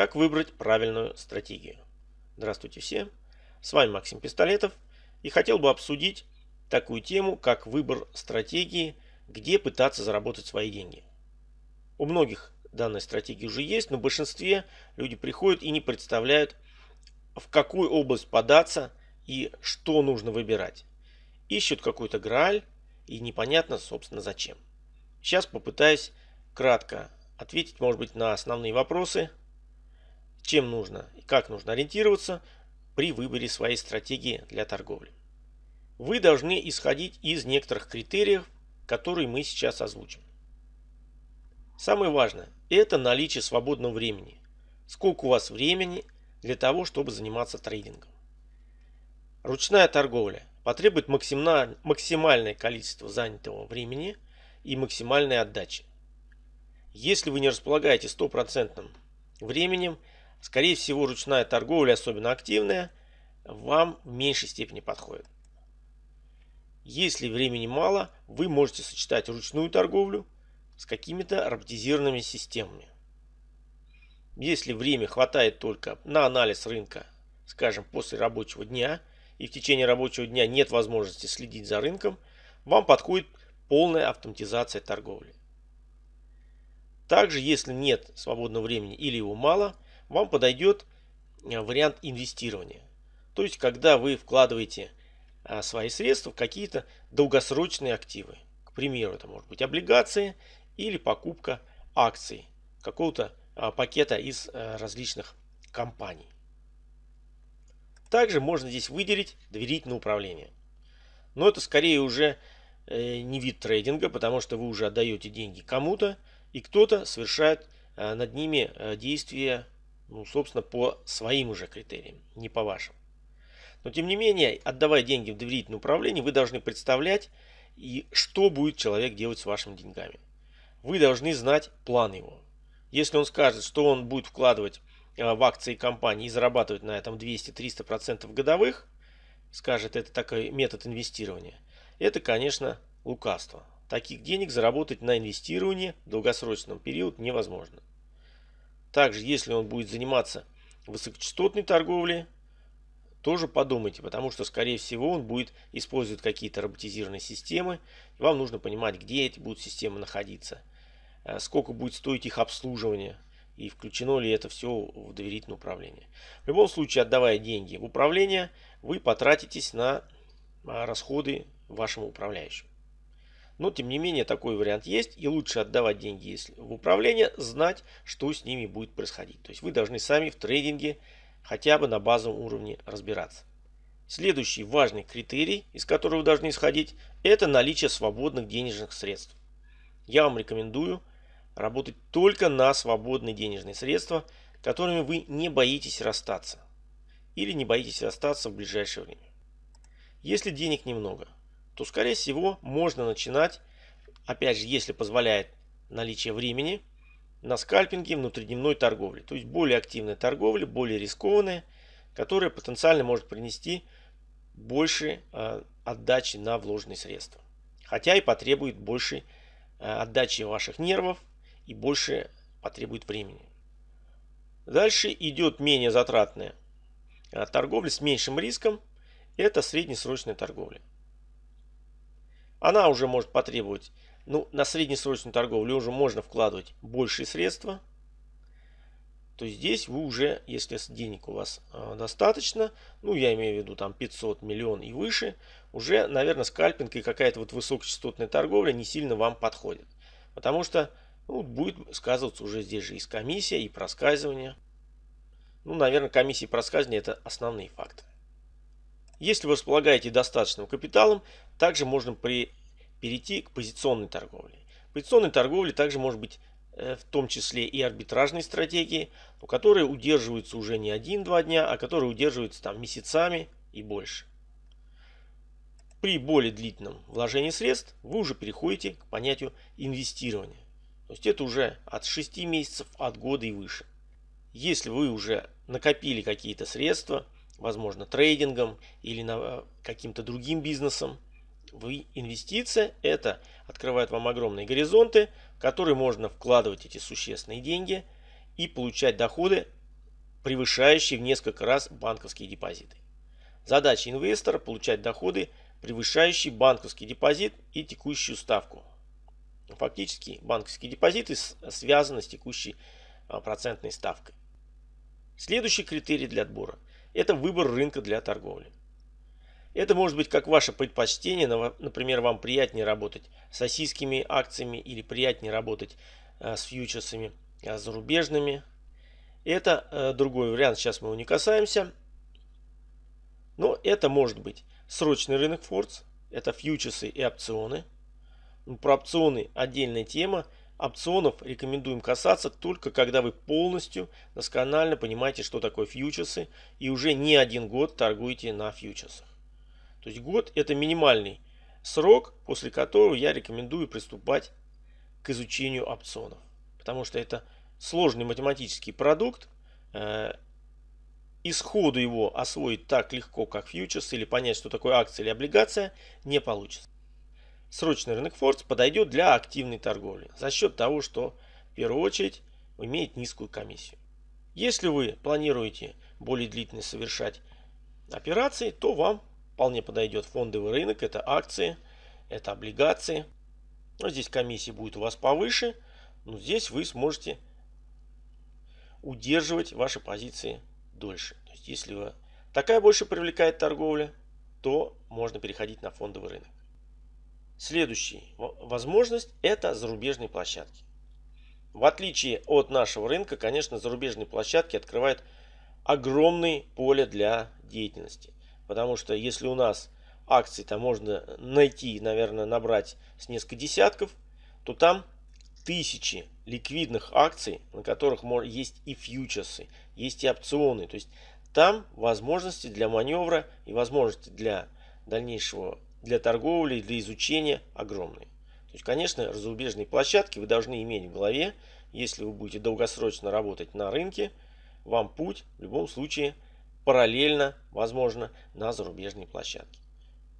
Как выбрать правильную стратегию? Здравствуйте всем, с вами Максим Пистолетов и хотел бы обсудить такую тему, как выбор стратегии, где пытаться заработать свои деньги. У многих данная стратегия уже есть, но в большинстве люди приходят и не представляют, в какую область податься и что нужно выбирать. Ищут какой-то грааль и непонятно, собственно, зачем. Сейчас попытаюсь кратко ответить, может быть, на основные вопросы, чем нужно и как нужно ориентироваться при выборе своей стратегии для торговли. Вы должны исходить из некоторых критериев, которые мы сейчас озвучим. Самое важное – это наличие свободного времени. Сколько у вас времени для того, чтобы заниматься трейдингом. Ручная торговля потребует максимальное количество занятого времени и максимальной отдачи. Если вы не располагаете стопроцентным временем, скорее всего ручная торговля, особенно активная, вам в меньшей степени подходит. Если времени мало, вы можете сочетать ручную торговлю с какими-то роботизированными системами. Если время хватает только на анализ рынка, скажем, после рабочего дня, и в течение рабочего дня нет возможности следить за рынком, вам подходит полная автоматизация торговли. Также, если нет свободного времени или его мало, вам подойдет э, вариант инвестирования. То есть, когда вы вкладываете э, свои средства в какие-то долгосрочные активы. К примеру, это может быть облигации или покупка акций какого-то э, пакета из различных компаний. Также можно здесь выделить доверительное управление. Но это скорее уже не вид трейдинга, потому что вы уже отдаете деньги кому-то, и кто-то совершает э, над ними э, действия, ну, собственно, по своим уже критериям, не по вашим. Но тем не менее, отдавая деньги в доверительное управление, вы должны представлять, и что будет человек делать с вашими деньгами. Вы должны знать план его. Если он скажет, что он будет вкладывать э, в акции компании и зарабатывать на этом 200-300% годовых, скажет, это такой метод инвестирования, это, конечно, лукавство. Таких денег заработать на инвестировании в долгосрочном период невозможно. Также, если он будет заниматься высокочастотной торговлей, тоже подумайте, потому что, скорее всего, он будет использовать какие-то роботизированные системы. И вам нужно понимать, где эти будут системы находиться, э, сколько будет стоить их обслуживание и включено ли это все в доверительное управление. В любом случае, отдавая деньги в управление, вы потратитесь на а, расходы вашему управляющему. Но тем не менее такой вариант есть и лучше отдавать деньги в управление, знать, что с ними будет происходить. То есть вы должны сами в трейдинге хотя бы на базовом уровне разбираться. Следующий важный критерий, из которого вы должны исходить, это наличие свободных денежных средств. Я вам рекомендую работать только на свободные денежные средства, которыми вы не боитесь расстаться. Или не боитесь расстаться в ближайшее время. Если денег немного – то скорее всего можно начинать, опять же, если позволяет наличие времени, на скальпинге внутридневной торговли. То есть более активная торговля, более рискованная, которая потенциально может принести больше э, отдачи на вложенные средства. Хотя и потребует больше э, отдачи ваших нервов и больше потребует времени. Дальше идет менее затратная э, торговля с меньшим риском. Это среднесрочная торговля она уже может потребовать, ну, на среднесрочную торговлю уже можно вкладывать большие средства. То здесь вы уже, если денег у вас э, достаточно, ну, я имею в виду там 500 миллион и выше, уже, наверное, скальпинг и какая-то вот высокочастотная торговля не сильно вам подходит. Потому что ну, будет сказываться уже здесь же и комиссия, и проскальзывание. Ну, наверное, комиссия и проскальзывание это основные факторы. Если вы располагаете достаточным капиталом, также можно при, перейти к позиционной торговле. Позиционной торговле также может быть э, в том числе и арбитражные стратегии, которые удерживаются уже не один-два дня, а которые удерживаются там месяцами и больше. При более длительном вложении средств вы уже переходите к понятию инвестирования. То есть это уже от 6 месяцев, от года и выше. Если вы уже накопили какие-то средства, возможно, трейдингом или э, каким-то другим бизнесом. Вы инвестиция это открывает вам огромные горизонты, в которые можно вкладывать эти существенные деньги и получать доходы превышающие в несколько раз банковские депозиты. Задача инвестора – получать доходы, превышающие банковский депозит и текущую ставку. Фактически банковские депозиты связаны с текущей а, процентной ставкой. Следующий критерий для отбора – это выбор рынка для торговли. Это может быть как ваше предпочтение, например, вам приятнее работать с российскими акциями или приятнее работать а, с фьючерсами а, зарубежными. Это другой вариант, сейчас мы его не касаемся. Но это может быть срочный рынок Фордс, это фьючерсы и опционы. Ну, про опционы отдельная тема. Опционов рекомендуем касаться только когда вы полностью досконально понимаете, что такое фьючерсы и уже не один год торгуете на фьючерсах. То есть год это минимальный срок, после которого я рекомендую приступать к изучению опционов. Потому что это сложный математический продукт, э, и сходу его освоить так легко, как фьючерс, или понять, что такое акция или облигация, не получится. Срочный рынок Фордс подойдет для активной торговли за счет того, что в первую очередь имеет низкую комиссию. Если вы планируете более длительно совершать операции, то вам вполне подойдет фондовый рынок. Это акции, это облигации. Но здесь комиссия будет у вас повыше, но здесь вы сможете удерживать ваши позиции дольше. То есть, если вы такая больше привлекает торговля, то можно переходить на фондовый рынок. Следующая возможность – это зарубежные площадки. В отличие от нашего рынка, конечно, зарубежные площадки открывают огромное поле для деятельности. Потому что если у нас акции там можно найти, наверное, набрать с несколько десятков, то там тысячи ликвидных акций, на которых есть и фьючерсы, есть и опционы. То есть там возможности для маневра и возможности для дальнейшего, для торговли, для изучения огромные. То есть, конечно, зарубежные площадки вы должны иметь в голове, если вы будете долгосрочно работать на рынке, вам путь в любом случае параллельно, возможно, на зарубежные площадки.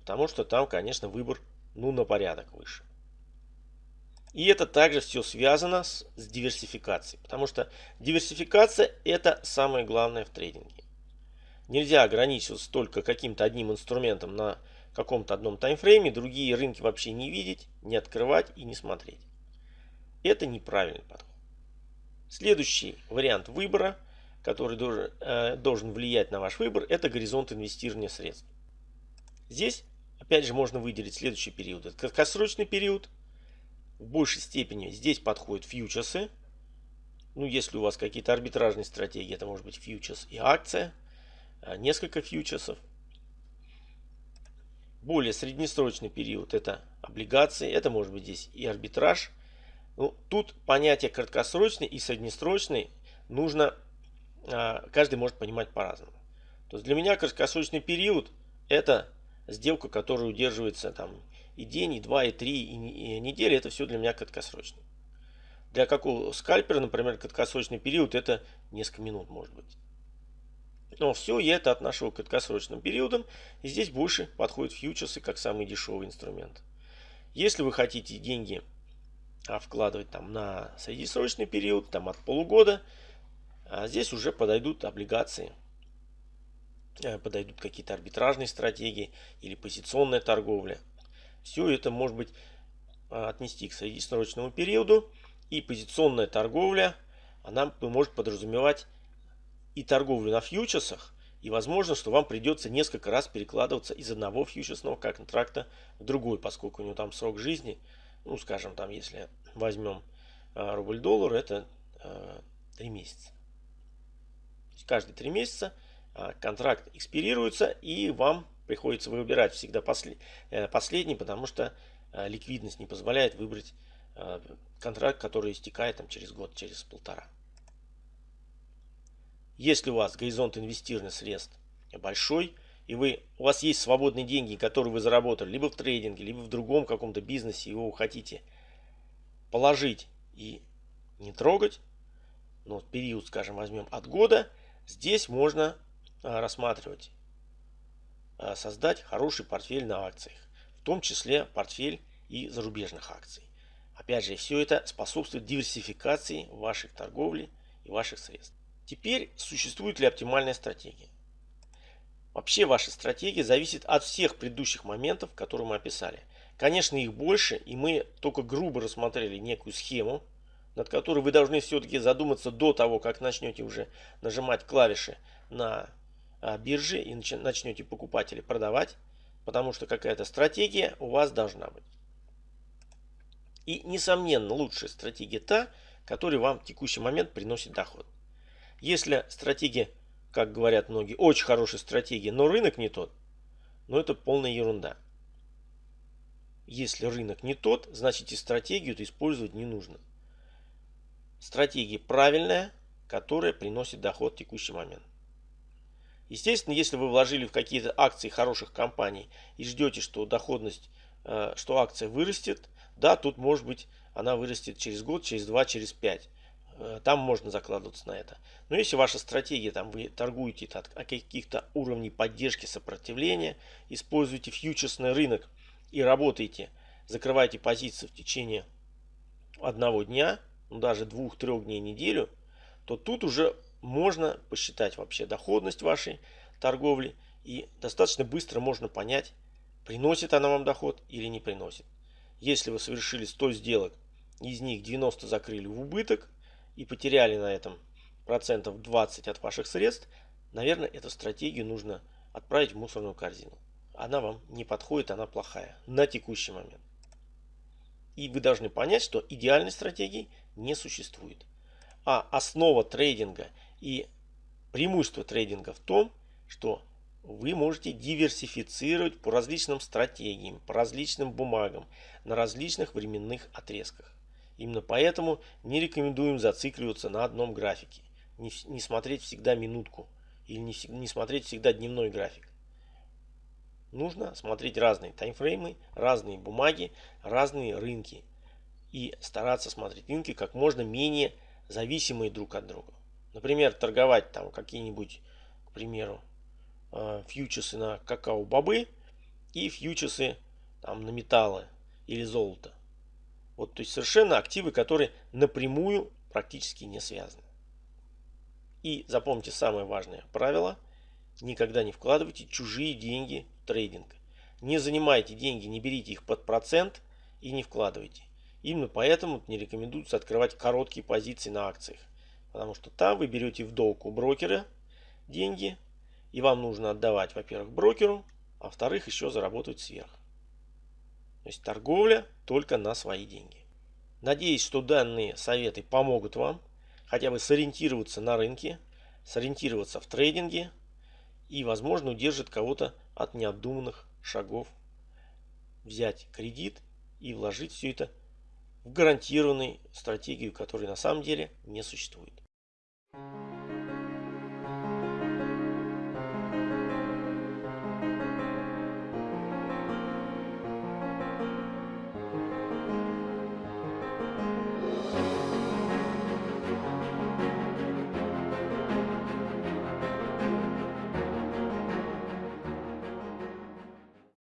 Потому что там, конечно, выбор ну на порядок выше. И это также все связано с, с диверсификацией. Потому что диверсификация это самое главное в трейдинге. Нельзя ограничиваться только каким-то одним инструментом на каком-то одном таймфрейме, другие рынки вообще не видеть, не открывать и не смотреть. Это неправильный подход. Следующий вариант выбора, который должен, э, должен влиять на ваш выбор, это горизонт инвестирования средств. Здесь опять же можно выделить следующий период. Это краткосрочный период – в большей степени здесь подходят фьючерсы. Ну, если у вас какие-то арбитражные стратегии, это может быть фьючерс и акция. А, несколько фьючерсов. Более среднесрочный период это облигации. Это может быть здесь и арбитраж. Ну, тут понятие краткосрочный и среднесрочный нужно, а, каждый может понимать по-разному. То есть для меня краткосрочный период это сделка, которая удерживается там и день, и два, и три, и, недели, это все для меня краткосрочно. Для какого скальпера, например, краткосрочный период, это несколько минут может быть. Но все я это отношу к краткосрочным периодам. И здесь больше подходят фьючерсы как самый дешевый инструмент. Если вы хотите деньги а, вкладывать там на среднесрочный период, там от полугода, а здесь уже подойдут облигации. Э, подойдут какие-то арбитражные стратегии или позиционная торговля. Все это может быть а, отнести к среднесрочному периоду. И позиционная торговля, она может подразумевать и торговлю на фьючерсах, и возможно, что вам придется несколько раз перекладываться из одного фьючерсного контракта в другой, поскольку у него там срок жизни, ну, скажем, там, если возьмем а, рубль-доллар, это 3 а, месяца. Каждые 3 месяца контракт экспирируется, и вам приходится выбирать всегда после, э, последний, потому что э, ликвидность не позволяет выбрать э, контракт, который истекает там, через год, через полтора. Если у вас горизонт инвестирования средств большой, и вы, у вас есть свободные деньги, которые вы заработали либо в трейдинге, либо в другом каком-то бизнесе, и вы хотите положить и не трогать, ну, период, скажем, возьмем от года, здесь можно рассматривать Э, создать хороший портфель на акциях, в том числе портфель и зарубежных акций. Опять же, все это способствует диверсификации ваших торговли и ваших средств. Теперь существует ли оптимальная стратегия? Вообще ваша стратегия зависит от всех предыдущих моментов, которые мы описали. Конечно, их больше, и мы только грубо рассмотрели некую схему, над которой вы должны все-таки задуматься до того, как начнете уже нажимать клавиши на а, бирже и начнете покупать или продавать, потому что какая-то стратегия у вас должна быть. И, несомненно, лучшая стратегия та, которая вам в текущий момент приносит доход. Если стратегия, как говорят многие, очень хорошая стратегия, но рынок не тот, ну это полная ерунда. Если рынок не тот, значит и стратегию использовать не нужно. Стратегия правильная, которая приносит доход в текущий момент. Естественно, если вы вложили в какие-то акции хороших компаний и ждете, что доходность, э, что акция вырастет, да, тут может быть она вырастет через год, через два, через пять. Э, там можно закладываться на это. Но если ваша стратегия, там вы торгуете от каких-то уровней поддержки сопротивления, используете фьючерсный рынок и работаете, закрываете позиции в течение одного дня, ну даже двух-трех дней неделю, то тут уже можно посчитать вообще доходность вашей торговли и достаточно быстро можно понять, приносит она вам доход или не приносит. Если вы совершили 100 сделок, из них 90 закрыли в убыток и потеряли на этом процентов 20 от ваших средств, наверное, эту стратегию нужно отправить в мусорную корзину. Она вам не подходит, она плохая на текущий момент. И вы должны понять, что идеальной стратегии не существует. А основа трейдинга и преимущество трейдинга в том, что вы можете диверсифицировать по различным стратегиям, по различным бумагам, на различных временных отрезках. Именно поэтому не рекомендуем зацикливаться на одном графике, не, не смотреть всегда минутку или не, не смотреть всегда дневной график. Нужно смотреть разные таймфреймы, разные бумаги, разные рынки и стараться смотреть рынки как можно менее зависимые друг от друга. Например, торговать там какие-нибудь, к примеру, Э, фьючерсы на какао-бобы и фьючерсы там, на металлы или золото. Вот, то есть совершенно активы, которые напрямую практически не связаны. И запомните самое важное правило. Никогда не вкладывайте чужие деньги в трейдинг. Не занимайте деньги, не берите их под процент и не вкладывайте. Именно поэтому не рекомендуется открывать короткие позиции на акциях. Потому что там вы берете в долг у брокера деньги, и вам нужно отдавать, во-первых, брокеру, а во-вторых, еще заработать сверх. То есть торговля только на свои деньги. Надеюсь, что данные советы помогут вам хотя бы сориентироваться на рынке, сориентироваться в трейдинге и, возможно, удержит кого-то от необдуманных шагов взять кредит и вложить все это в гарантированную стратегию, которой на самом деле не существует.